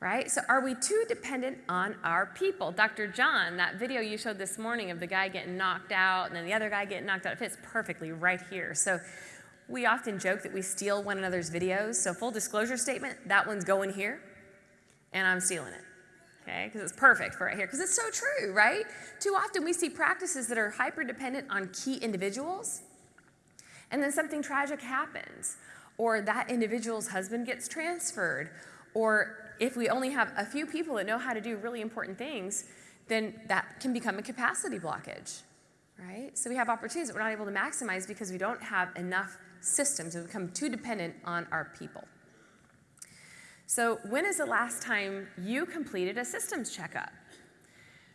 right? So are we too dependent on our people? Dr. John, that video you showed this morning of the guy getting knocked out and then the other guy getting knocked out, it fits perfectly right here. So we often joke that we steal one another's videos. So full disclosure statement, that one's going here and I'm stealing it. Okay, because it's perfect for right here, because it's so true, right? Too often we see practices that are hyper dependent on key individuals, and then something tragic happens, or that individual's husband gets transferred, or if we only have a few people that know how to do really important things, then that can become a capacity blockage, right? So we have opportunities that we're not able to maximize because we don't have enough systems. We become too dependent on our people. So when is the last time you completed a systems checkup?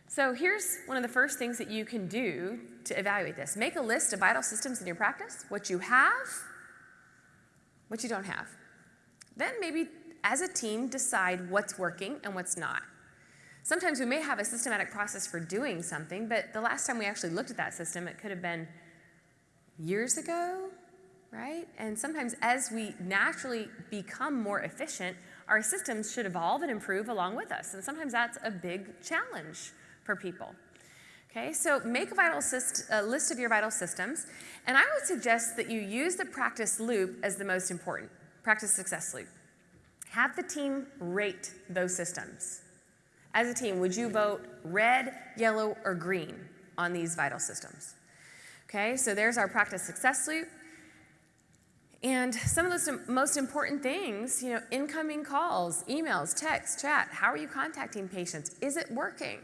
So here's one of the first things that you can do to evaluate this. Make a list of vital systems in your practice, what you have, what you don't have. Then maybe as a team decide what's working and what's not. Sometimes we may have a systematic process for doing something, but the last time we actually looked at that system, it could have been years ago, right? And sometimes as we naturally become more efficient, our systems should evolve and improve along with us. And sometimes that's a big challenge for people. Okay, so make a, vital syst- a list of your vital systems, and I would suggest that you use the practice loop as the most important, practice success loop. Have the team rate those systems. As a team, would you vote red, yellow, or green on these vital systems? Okay, so there's our practice success loop. And some of the most important things, you know, incoming calls, emails, text, chat, how are you contacting patients? Is it working?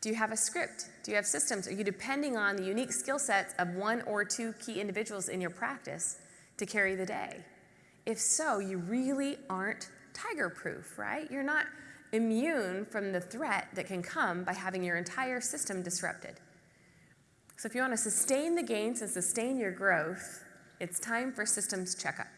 Do you have a script? Do you have systems? Are you depending on the unique skill sets of one or two key individuals in your practice to carry the day? If so, you really aren't tiger proof, right? You're not immune from the threat that can come by having your entire system disrupted. So if you want to sustain the gains and sustain your growth, it's time for systems checkup.